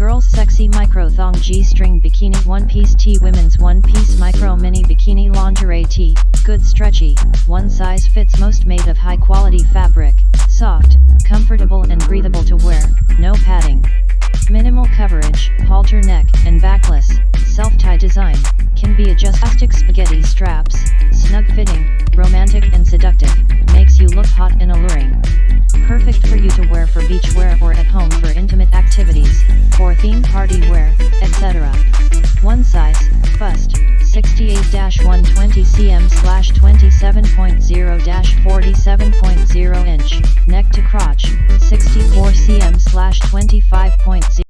Girls Sexy Micro Thong G-String Bikini One Piece Tee Women's One Piece Micro Mini Bikini Lingerie Tee, good stretchy, one size fits most made of high quality fabric, soft, comfortable and breathable to wear, no padding. Minimal coverage, halter neck, and backless, self-tie design, can be adjusted. Plastic spaghetti straps, snug fitting, romantic and seductive, makes you look hot and alluring. Perfect for you to wear for beach wear or at home for theme party wear, etc. One size, bust, 68-120 cm 27.0-47.0 inch, neck to crotch, 64 cm 25.0